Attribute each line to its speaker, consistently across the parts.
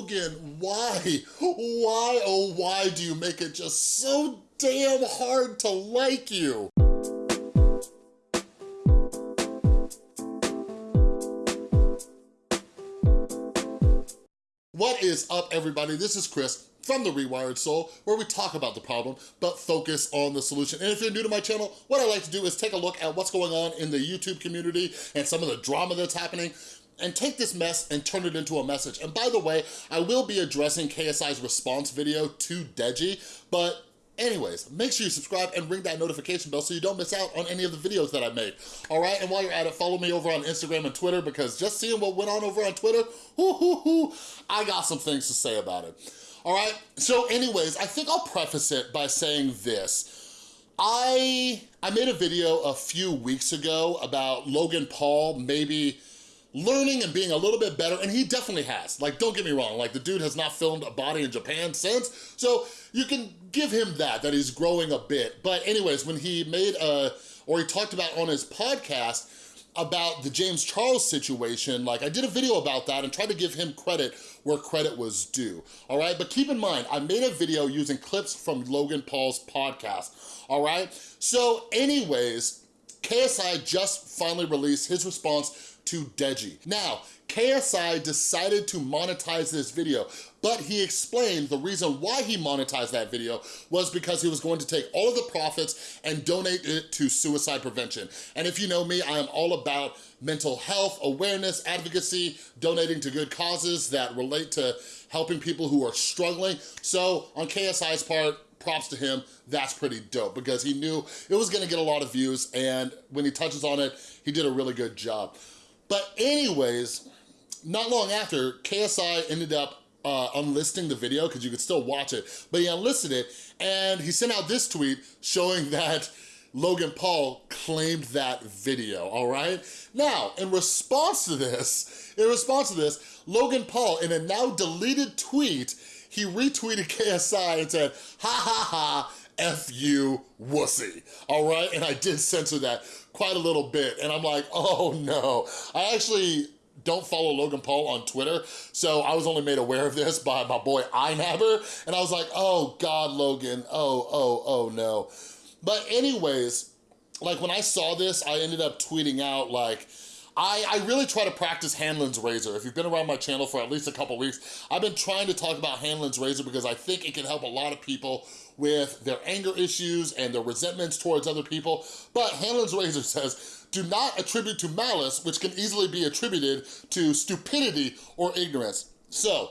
Speaker 1: Logan, why? Why, oh why do you make it just so damn hard to like you? What is up, everybody? This is Chris from The Rewired Soul, where we talk about the problem, but focus on the solution. And if you're new to my channel, what I like to do is take a look at what's going on in the YouTube community and some of the drama that's happening, and take this mess and turn it into a message. And by the way, I will be addressing KSI's response video to Deji, but Anyways, make sure you subscribe and ring that notification bell so you don't miss out on any of the videos that I make. All right, and while you're at it, follow me over on Instagram and Twitter because just seeing what went on over on Twitter, hoo, hoo, hoo, I got some things to say about it. All right, so anyways, I think I'll preface it by saying this. I, I made a video a few weeks ago about Logan Paul maybe learning and being a little bit better, and he definitely has. Like, don't get me wrong, like the dude has not filmed a body in Japan since, so you can give him that, that he's growing a bit. But anyways, when he made a, or he talked about on his podcast, about the James Charles situation, like I did a video about that and tried to give him credit where credit was due, all right? But keep in mind, I made a video using clips from Logan Paul's podcast, all right? So anyways, KSI just finally released his response to Deji. Now, KSI decided to monetize this video, but he explained the reason why he monetized that video was because he was going to take all of the profits and donate it to suicide prevention. And if you know me, I am all about mental health, awareness, advocacy, donating to good causes that relate to helping people who are struggling. So on KSI's part, props to him, that's pretty dope because he knew it was gonna get a lot of views and when he touches on it, he did a really good job. But anyways, not long after, KSI ended up uh, unlisting the video because you could still watch it, but he unlisted it and he sent out this tweet showing that Logan Paul claimed that video, all right? Now, in response to this, in response to this, Logan Paul, in a now deleted tweet, he retweeted KSI and said, ha ha ha, F you wussy, all right? And I did censor that quite a little bit, and I'm like, oh no. I actually don't follow Logan Paul on Twitter, so I was only made aware of this by my boy iNabber, and I was like, oh God, Logan, oh, oh, oh no. But anyways, like when I saw this, I ended up tweeting out like, I, I really try to practice Hanlon's razor. If you've been around my channel for at least a couple weeks, I've been trying to talk about Hanlon's razor because I think it can help a lot of people with their anger issues and their resentments towards other people. But Hanlon's razor says, do not attribute to malice, which can easily be attributed to stupidity or ignorance. So,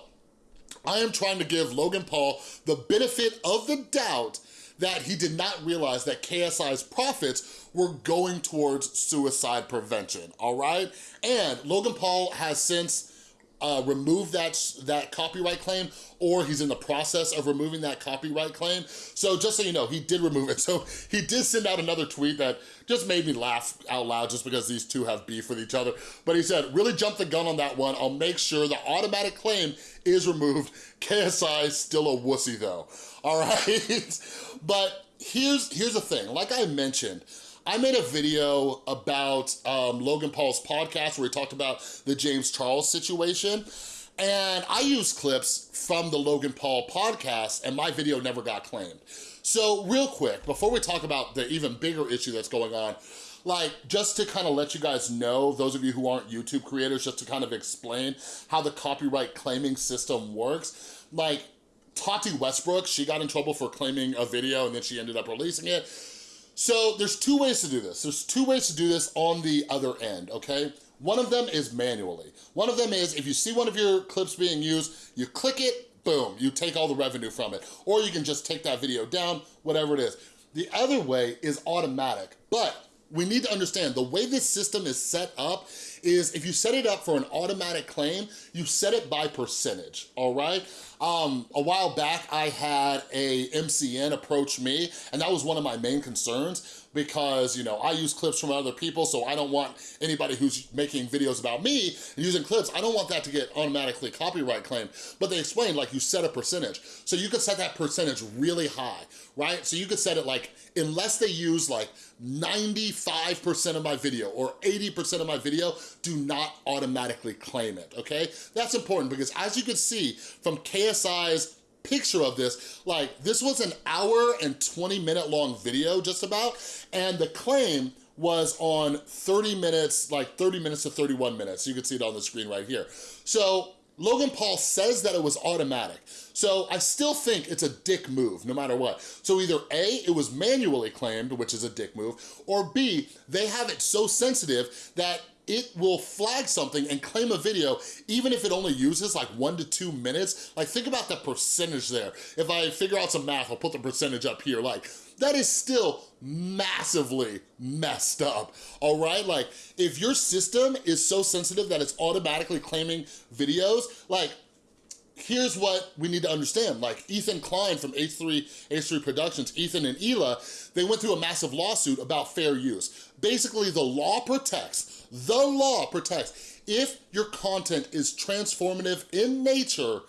Speaker 1: I am trying to give Logan Paul the benefit of the doubt that he did not realize that KSI's profits were going towards suicide prevention, all right? And Logan Paul has since uh, remove that, that copyright claim or he's in the process of removing that copyright claim. So just so you know, he did remove it. So he did send out another tweet that just made me laugh out loud just because these two have beef with each other. But he said, really jump the gun on that one. I'll make sure the automatic claim is removed. KSI still a wussy though, all right? but here's, here's the thing, like I mentioned, I made a video about um, Logan Paul's podcast where he talked about the James Charles situation. And I used clips from the Logan Paul podcast and my video never got claimed. So real quick, before we talk about the even bigger issue that's going on, like just to kind of let you guys know, those of you who aren't YouTube creators, just to kind of explain how the copyright claiming system works, like Tati Westbrook, she got in trouble for claiming a video and then she ended up releasing it. So there's two ways to do this. There's two ways to do this on the other end, okay? One of them is manually. One of them is if you see one of your clips being used, you click it, boom, you take all the revenue from it. Or you can just take that video down, whatever it is. The other way is automatic, but we need to understand the way this system is set up is if you set it up for an automatic claim, you set it by percentage, all right? Um, a while back, I had a MCN approach me, and that was one of my main concerns because, you know, I use clips from other people, so I don't want anybody who's making videos about me and using clips, I don't want that to get automatically copyright claimed. But they explained, like, you set a percentage. So you could set that percentage really high, right? So you could set it like, unless they use like 95% of my video or 80% of my video, do not automatically claim it, okay? That's important because as you can see from KSI's picture of this, like this was an hour and 20 minute long video just about, and the claim was on 30 minutes, like 30 minutes to 31 minutes. You can see it on the screen right here. So Logan Paul says that it was automatic. So I still think it's a dick move, no matter what. So either A, it was manually claimed, which is a dick move, or B, they have it so sensitive that it will flag something and claim a video even if it only uses like one to two minutes. Like think about the percentage there. If I figure out some math, I'll put the percentage up here. Like that is still massively messed up, all right? Like if your system is so sensitive that it's automatically claiming videos, like here's what we need to understand. Like Ethan Klein from H3, H3 Productions, Ethan and Hila, they went through a massive lawsuit about fair use. Basically, the law protects, the law protects, if your content is transformative in nature,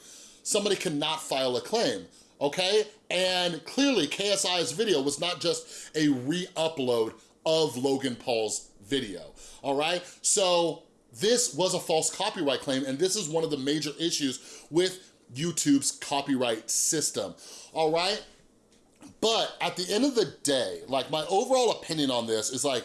Speaker 1: somebody cannot file a claim, okay? And clearly, KSI's video was not just a re-upload of Logan Paul's video, all right? So this was a false copyright claim, and this is one of the major issues with YouTube's copyright system, all right? But at the end of the day, like my overall opinion on this is like,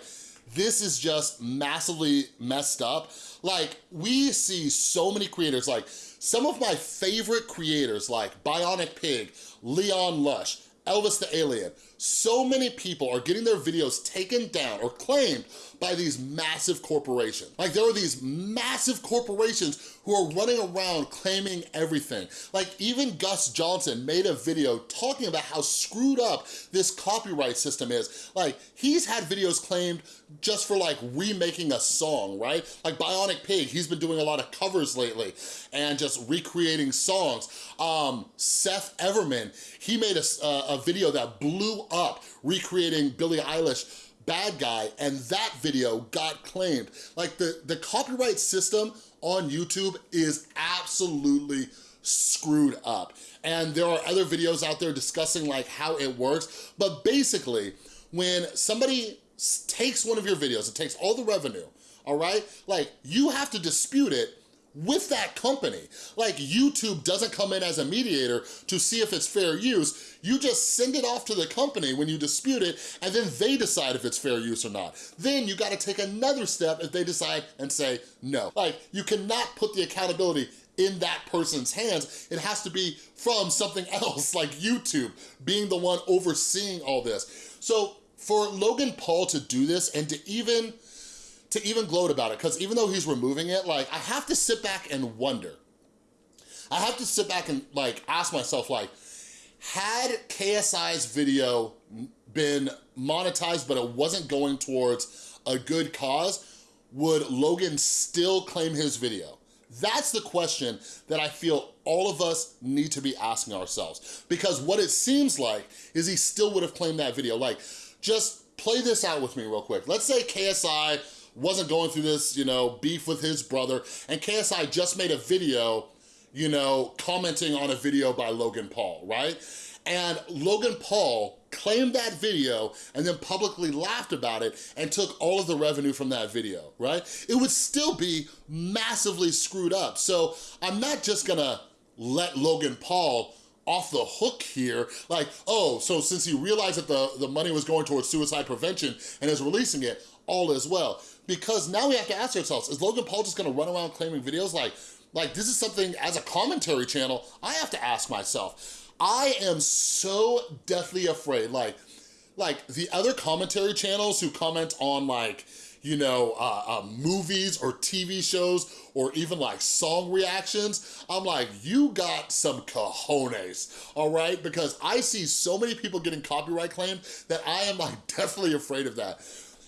Speaker 1: this is just massively messed up. Like we see so many creators, like some of my favorite creators like Bionic Pig, Leon Lush, Elvis the Alien, so many people are getting their videos taken down or claimed by these massive corporations. Like there are these massive corporations who are running around claiming everything. Like even Gus Johnson made a video talking about how screwed up this copyright system is. Like he's had videos claimed just for like remaking a song, right? Like Bionic Pig, he's been doing a lot of covers lately and just recreating songs. Um, Seth Everman, he made a, a video that blew up recreating Billie Eilish bad guy and that video got claimed. Like the, the copyright system on YouTube is absolutely screwed up. And there are other videos out there discussing like how it works, but basically when somebody takes one of your videos, it takes all the revenue, all right? Like you have to dispute it with that company. Like YouTube doesn't come in as a mediator to see if it's fair use. You just send it off to the company when you dispute it and then they decide if it's fair use or not. Then you gotta take another step if they decide and say no. Like you cannot put the accountability in that person's hands. It has to be from something else like YouTube being the one overseeing all this. So for Logan Paul to do this and to even to even gloat about it because even though he's removing it, like I have to sit back and wonder. I have to sit back and like ask myself like, had KSI's video been monetized but it wasn't going towards a good cause, would Logan still claim his video? That's the question that I feel all of us need to be asking ourselves. Because what it seems like is he still would have claimed that video. Like, just play this out with me real quick. Let's say KSI wasn't going through this, you know, beef with his brother, and KSI just made a video, you know, commenting on a video by Logan Paul, right? And Logan Paul claimed that video and then publicly laughed about it and took all of the revenue from that video, right? It would still be massively screwed up. So I'm not just gonna let Logan Paul off the hook here, like, oh, so since he realized that the, the money was going towards suicide prevention and is releasing it, all is well because now we have to ask ourselves, is Logan Paul just gonna run around claiming videos like, like this is something as a commentary channel, I have to ask myself. I am so deathly afraid, like, like the other commentary channels who comment on like, you know, uh, uh, movies or TV shows or even like song reactions, I'm like, you got some cojones, all right? Because I see so many people getting copyright claimed that I am like definitely afraid of that.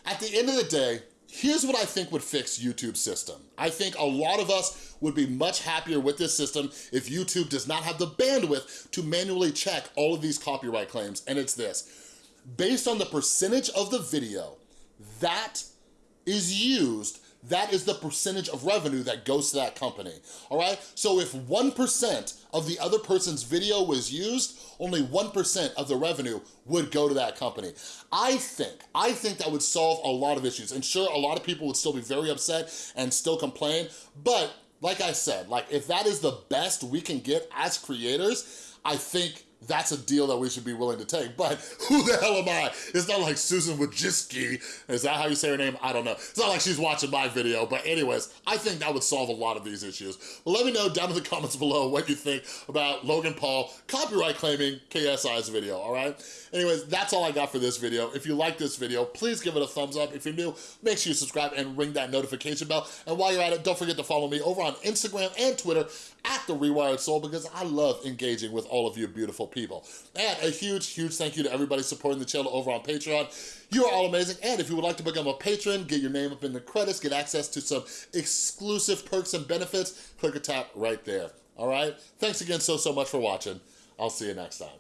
Speaker 1: At the end of the day, Here's what I think would fix YouTube's system. I think a lot of us would be much happier with this system if YouTube does not have the bandwidth to manually check all of these copyright claims, and it's this. Based on the percentage of the video that is used that is the percentage of revenue that goes to that company, all right? So if 1% of the other person's video was used, only 1% of the revenue would go to that company. I think, I think that would solve a lot of issues. And sure, a lot of people would still be very upset and still complain, but like I said, like if that is the best we can get as creators, I think that's a deal that we should be willing to take. But who the hell am I? It's not like Susan Wojcicki. Is that how you say her name? I don't know. It's not like she's watching my video. But anyways, I think that would solve a lot of these issues. But let me know down in the comments below what you think about Logan Paul copyright claiming KSI's video, all right? Anyways, that's all I got for this video. If you like this video, please give it a thumbs up. If you're new, make sure you subscribe and ring that notification bell. And while you're at it, don't forget to follow me over on Instagram and Twitter at The Rewired Soul because I love engaging with all of you beautiful people. And a huge, huge thank you to everybody supporting the channel over on Patreon. You are all amazing. And if you would like to become a patron, get your name up in the credits, get access to some exclusive perks and benefits, click or tap right there. All right? Thanks again so, so much for watching. I'll see you next time.